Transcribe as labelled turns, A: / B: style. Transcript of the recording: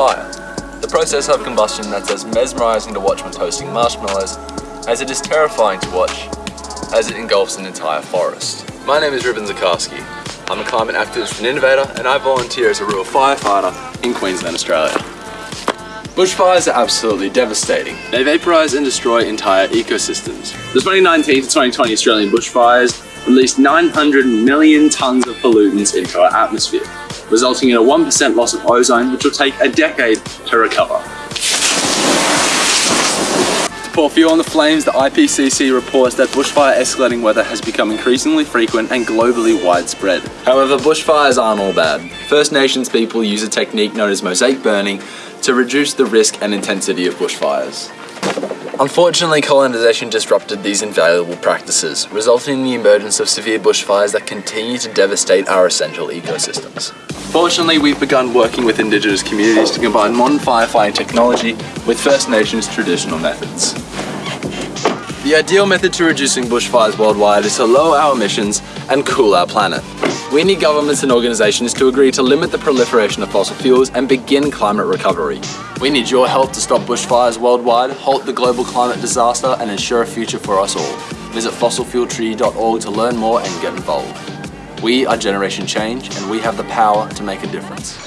A: fire. The process of combustion that's as mesmerizing to watch when toasting marshmallows as it is terrifying to watch as it engulfs an entire forest. My name is Ruben Zakarski. I'm a climate activist and innovator and I volunteer as a rural firefighter in Queensland, Australia. Bushfires are absolutely devastating. They vaporize and destroy entire ecosystems.
B: The 2019 to 2020 Australian bushfires released 900 million tonnes of pollutants into our atmosphere, resulting in a 1% loss of ozone, which will take a decade to recover.
A: To pour fuel on the flames, the IPCC reports that bushfire escalating weather has become increasingly frequent and globally widespread. However, bushfires aren't all bad. First Nations people use a technique known as mosaic burning to reduce the risk and intensity of bushfires. Unfortunately, colonisation disrupted these invaluable practices, resulting in the emergence of severe bushfires that continue to devastate our essential ecosystems. Fortunately, we've begun working with Indigenous communities to combine modern firefighting technology with First Nations traditional methods. The ideal method to reducing bushfires worldwide is to lower our emissions and cool our planet. We need governments and organisations to agree to limit the proliferation of fossil fuels and begin climate recovery. We need your help to stop bushfires worldwide, halt the global climate disaster and ensure a future for us all. Visit fossilfueltreaty.org to learn more and get involved. We are Generation Change and we have the power to make a difference.